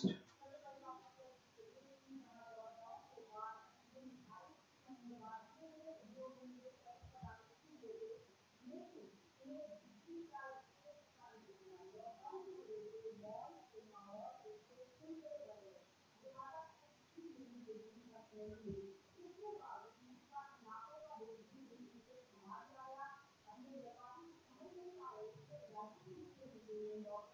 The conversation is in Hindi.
to Thank you.